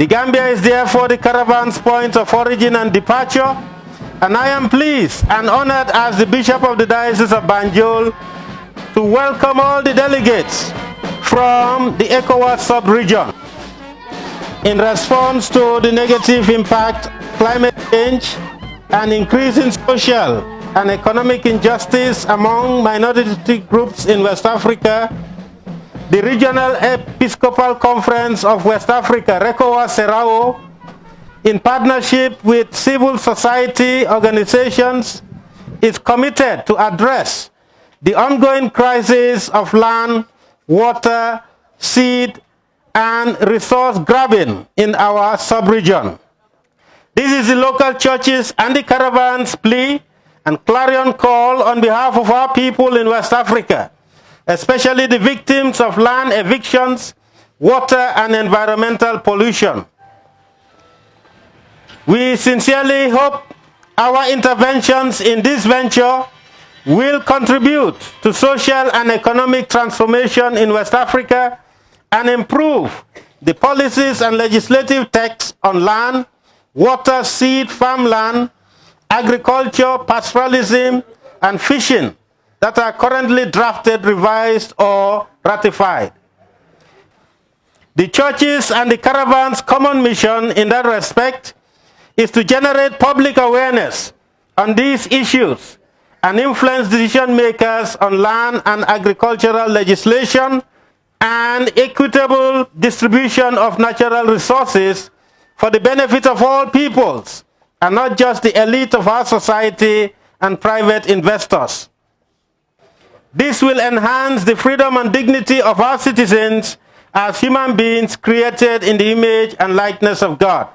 The Gambia is therefore the caravan's point of origin and departure, and I am pleased and honored as the Bishop of the Diocese of Banjul to welcome all the delegates from the ECOWAS sub-region in response to the negative impact climate change and increasing social and economic injustice among minority groups in West Africa, the Regional Episcopal Conference of West Africa, RECOWA CERAO, in partnership with civil society organizations, is committed to address the ongoing crisis of land, water, seed, and resource grabbing in our sub-region. This is the local churches and the caravans plea and clarion call on behalf of our people in West Africa, especially the victims of land evictions, water and environmental pollution. We sincerely hope our interventions in this venture will contribute to social and economic transformation in West Africa and improve the policies and legislative texts on land, water, seed, farmland, agriculture, pastoralism, and fishing that are currently drafted, revised, or ratified. The churches and the caravan's common mission in that respect is to generate public awareness on these issues and influence decision makers on land and agricultural legislation and equitable distribution of natural resources for the benefit of all peoples and not just the elite of our society and private investors. This will enhance the freedom and dignity of our citizens as human beings created in the image and likeness of God.